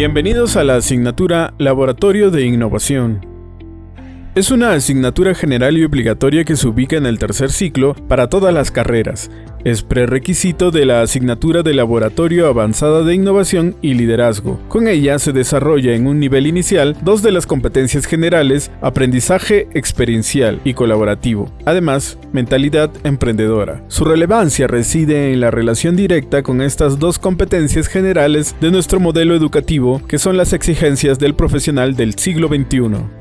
Bienvenidos a la asignatura Laboratorio de Innovación. Es una asignatura general y obligatoria que se ubica en el tercer ciclo para todas las carreras. Es prerequisito de la asignatura de Laboratorio Avanzada de Innovación y Liderazgo. Con ella se desarrolla en un nivel inicial dos de las competencias generales, aprendizaje experiencial y colaborativo. Además, mentalidad emprendedora. Su relevancia reside en la relación directa con estas dos competencias generales de nuestro modelo educativo, que son las exigencias del profesional del siglo XXI.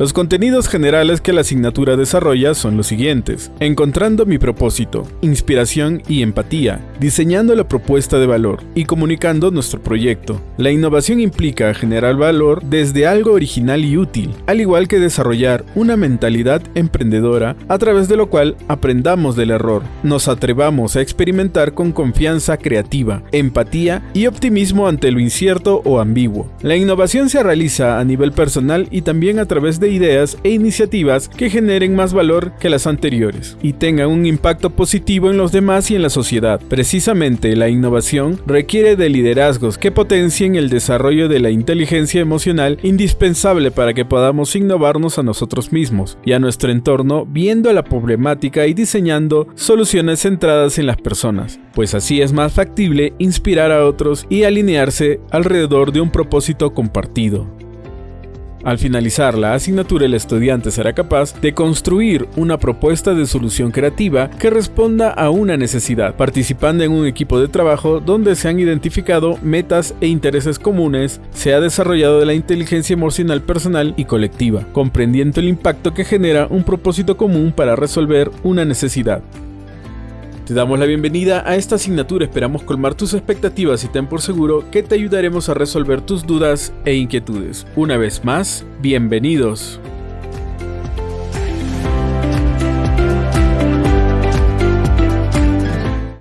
Los contenidos generales que la asignatura desarrolla son los siguientes. Encontrando mi propósito, inspiración y empatía, diseñando la propuesta de valor y comunicando nuestro proyecto. La innovación implica generar valor desde algo original y útil, al igual que desarrollar una mentalidad emprendedora a través de lo cual aprendamos del error, nos atrevamos a experimentar con confianza creativa, empatía y optimismo ante lo incierto o ambiguo. La innovación se realiza a nivel personal y también a través de ideas e iniciativas que generen más valor que las anteriores y tengan un impacto positivo en los demás y en la sociedad. Precisamente la innovación requiere de liderazgos que potencien el desarrollo de la inteligencia emocional indispensable para que podamos innovarnos a nosotros mismos y a nuestro entorno viendo la problemática y diseñando soluciones centradas en las personas, pues así es más factible inspirar a otros y alinearse alrededor de un propósito compartido. Al finalizar la asignatura, el estudiante será capaz de construir una propuesta de solución creativa que responda a una necesidad, participando en un equipo de trabajo donde se han identificado metas e intereses comunes, se ha desarrollado la inteligencia emocional personal y colectiva, comprendiendo el impacto que genera un propósito común para resolver una necesidad. Te damos la bienvenida a esta asignatura, esperamos colmar tus expectativas y ten por seguro que te ayudaremos a resolver tus dudas e inquietudes. Una vez más, bienvenidos.